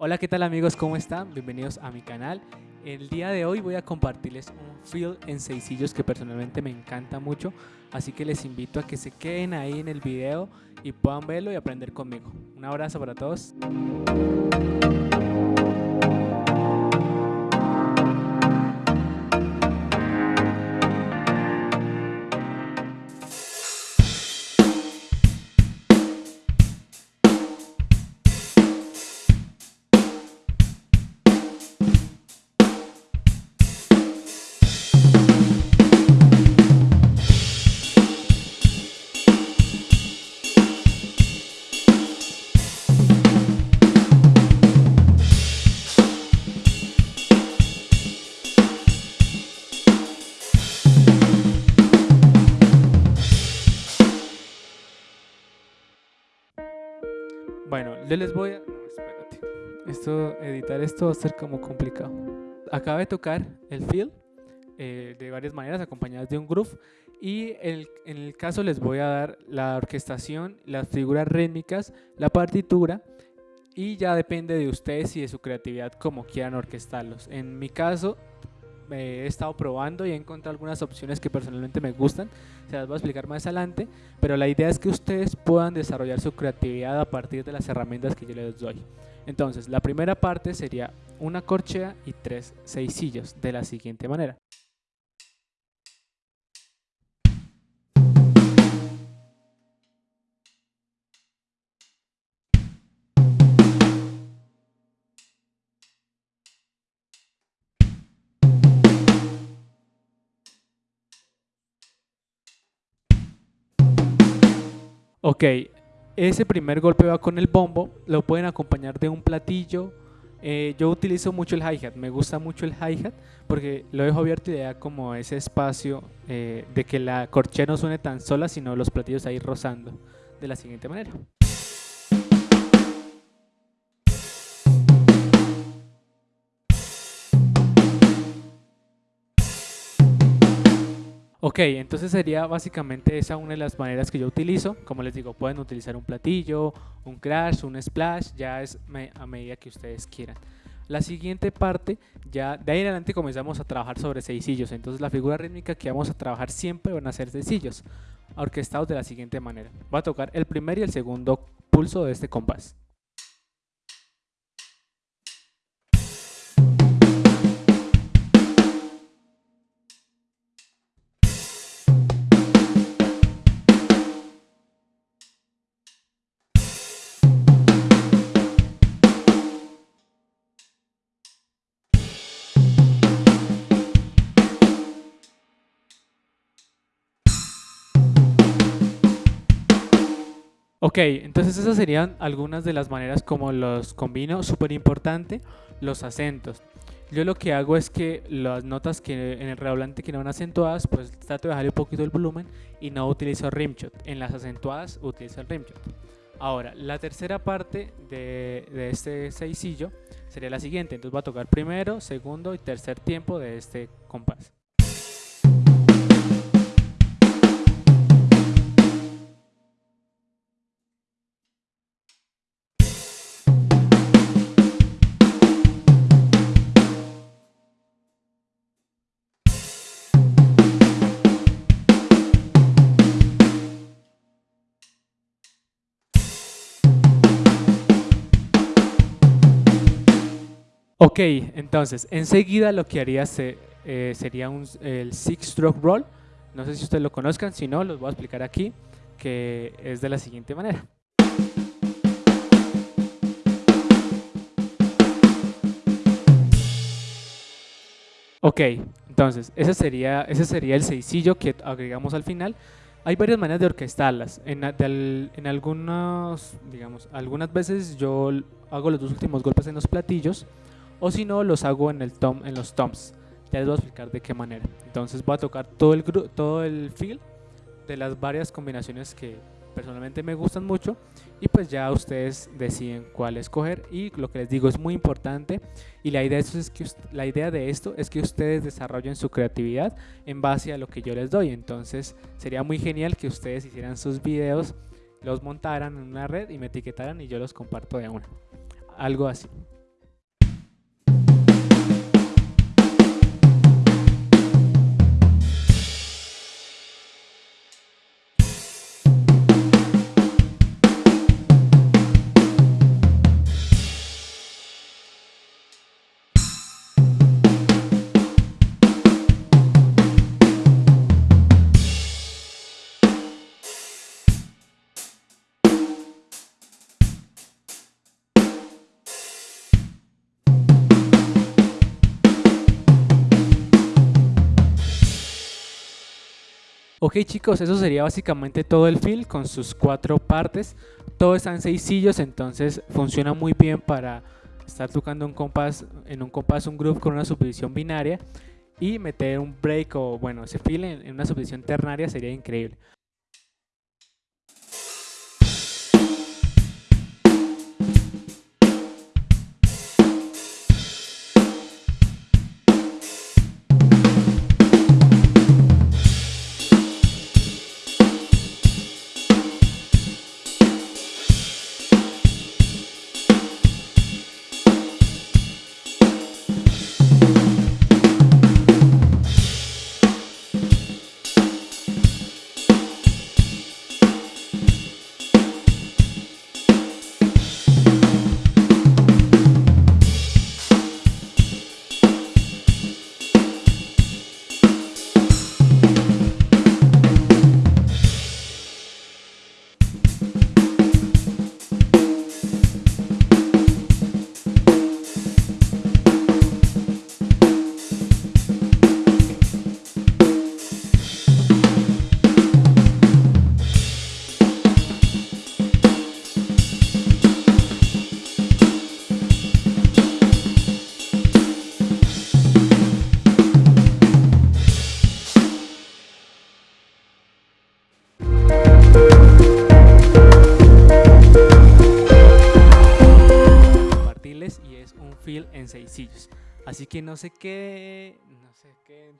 Hola, ¿qué tal amigos? ¿Cómo están? Bienvenidos a mi canal. El día de hoy voy a compartirles un feel en seisillos que personalmente me encanta mucho, así que les invito a que se queden ahí en el video y puedan verlo y aprender conmigo. Un abrazo para todos. Bueno, yo les voy a... Espérate. Esto, editar esto va a ser como complicado. Acabo de tocar el feel eh, de varias maneras acompañadas de un groove y el, en el caso les voy a dar la orquestación, las figuras rítmicas, la partitura y ya depende de ustedes y de su creatividad como quieran orquestarlos. En mi caso he estado probando y he encontrado algunas opciones que personalmente me gustan, se las voy a explicar más adelante, pero la idea es que ustedes puedan desarrollar su creatividad a partir de las herramientas que yo les doy. Entonces, la primera parte sería una corchea y tres seisillos de la siguiente manera. Ok, ese primer golpe va con el bombo, lo pueden acompañar de un platillo. Eh, yo utilizo mucho el hi-hat, me gusta mucho el hi-hat porque lo dejo abierto y le da como ese espacio eh, de que la corchea no suene tan sola, sino los platillos ahí rozando de la siguiente manera. Ok, entonces sería básicamente esa una de las maneras que yo utilizo. Como les digo, pueden utilizar un platillo, un crash, un splash, ya es a medida que ustedes quieran. La siguiente parte, ya de ahí en adelante comenzamos a trabajar sobre seisillos. Entonces la figura rítmica que vamos a trabajar siempre van a ser seisillos, orquestados de la siguiente manera. Va a tocar el primer y el segundo pulso de este compás. Ok, entonces esas serían algunas de las maneras como los combino. Súper importante, los acentos. Yo lo que hago es que las notas que en el redoblante que no van acentuadas, pues trato de bajarle un poquito el volumen y no utilizo rimshot. En las acentuadas utilizo el rimshot. Ahora, la tercera parte de, de este seisillo sería la siguiente. Entonces voy a tocar primero, segundo y tercer tiempo de este compás. Ok, entonces, enseguida lo que haría eh, sería un, el Six Stroke Roll. No sé si ustedes lo conozcan, si no, los voy a explicar aquí, que es de la siguiente manera. Ok, entonces, ese sería, ese sería el seisillo que agregamos al final. Hay varias maneras de orquestarlas. En, en algunos, digamos, algunas veces yo hago los dos últimos golpes en los platillos o si no los hago en, el tom, en los toms. Ya les voy a explicar de qué manera. Entonces voy a tocar todo el, todo el feel de las varias combinaciones que personalmente me gustan mucho. Y pues ya ustedes deciden cuál escoger. Y lo que les digo es muy importante. Y la idea, es que, la idea de esto es que ustedes desarrollen su creatividad en base a lo que yo les doy. Entonces sería muy genial que ustedes hicieran sus videos los montaran en una red y me etiquetaran y yo los comparto de una. Algo así Ok chicos, eso sería básicamente todo el fill con sus cuatro partes. Todo está en seis sillos, entonces funciona muy bien para estar tocando un compás, en un compás un groove con una subdivisión binaria y meter un break o bueno, ese fill en una subdivisión ternaria sería increíble. En seis sillos. Así que no sé qué, no sé qué,